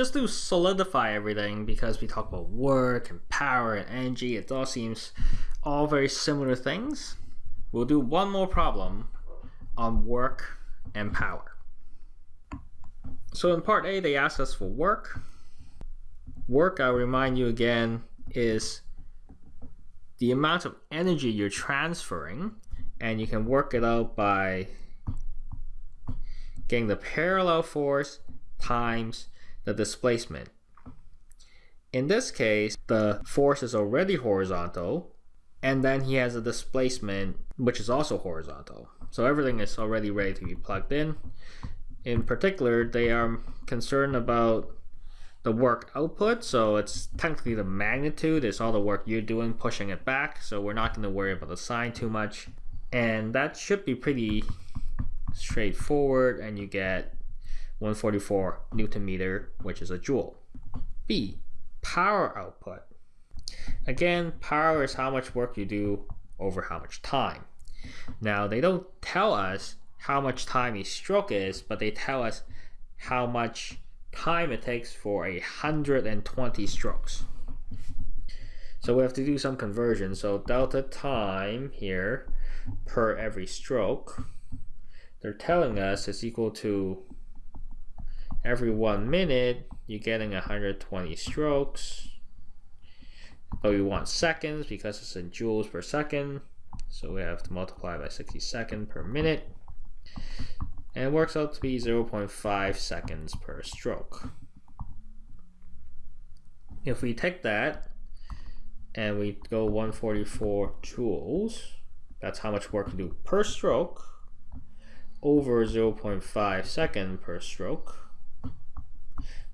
just to solidify everything, because we talk about work and power and energy, it all seems all very similar things. We'll do one more problem on work and power. So in part A, they asked us for work. Work, I'll remind you again, is the amount of energy you're transferring, and you can work it out by getting the parallel force times the displacement. In this case, the force is already horizontal, and then he has a displacement which is also horizontal. So everything is already ready to be plugged in. In particular, they are concerned about the work output, so it's technically the magnitude, it's all the work you're doing pushing it back, so we're not going to worry about the sign too much. And that should be pretty straightforward, and you get 144 newton meter, which is a joule. B, power output. Again, power is how much work you do over how much time. Now, they don't tell us how much time each stroke is, but they tell us how much time it takes for a 120 strokes. So we have to do some conversion. So delta time here per every stroke, they're telling us is equal to every one minute, you're getting 120 strokes. But we want seconds because it's in joules per second. So we have to multiply by 60 seconds per minute. And it works out to be 0.5 seconds per stroke. If we take that and we go 144 joules, that's how much work to do per stroke over 0.5 second per stroke.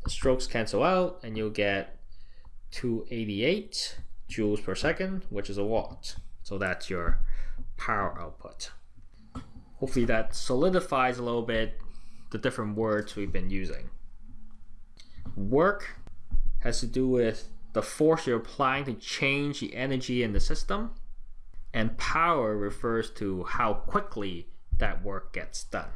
Strokes cancel out and you'll get 288 joules per second, which is a watt. So that's your power output. Hopefully that solidifies a little bit the different words we've been using. Work has to do with the force you're applying to change the energy in the system. And power refers to how quickly that work gets done.